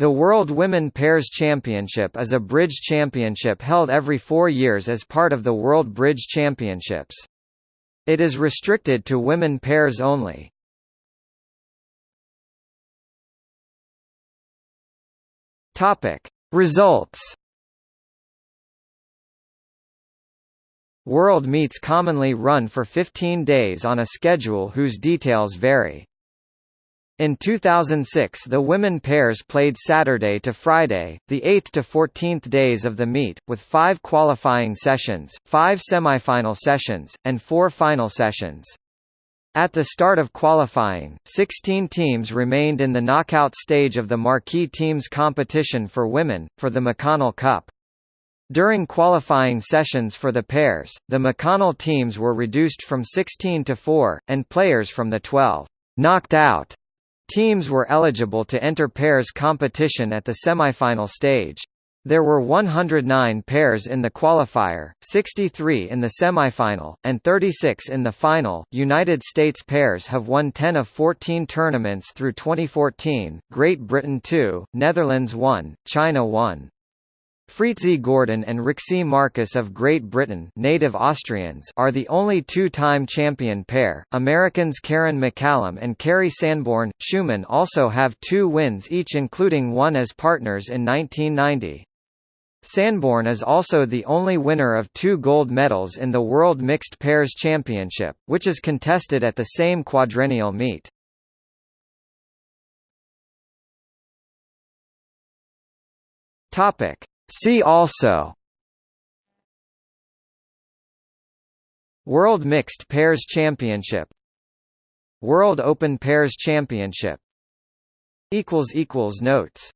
The World Women Pairs Championship is a bridge championship held every four years as part of the World Bridge Championships. It is restricted to women pairs only. Results World meets commonly run for 15 days on a schedule whose details vary. In 2006 the women pairs played Saturday to Friday, the 8th to 14th days of the meet, with five qualifying sessions, five semifinal sessions, and four final sessions. At the start of qualifying, 16 teams remained in the knockout stage of the marquee teams competition for women, for the McConnell Cup. During qualifying sessions for the pairs, the McConnell teams were reduced from 16 to 4, and players from the 12 knocked out Teams were eligible to enter pairs competition at the semifinal stage. There were 109 pairs in the qualifier, 63 in the semifinal, and 36 in the final. United States pairs have won 10 of 14 tournaments through 2014, Great Britain 2, Netherlands 1, China 1. Fritzi Gordon and Rixi Markus of Great Britain native Austrians are the only two-time champion pair. Americans Karen McCallum and Kerri Sanborn, Shuman also have two wins each including one as partners in 1990. Sanborn is also the only winner of two gold medals in the World Mixed Pairs Championship, which is contested at the same quadrennial meet. Topic See also World Mixed Pairs Championship World Open Pairs Championship Notes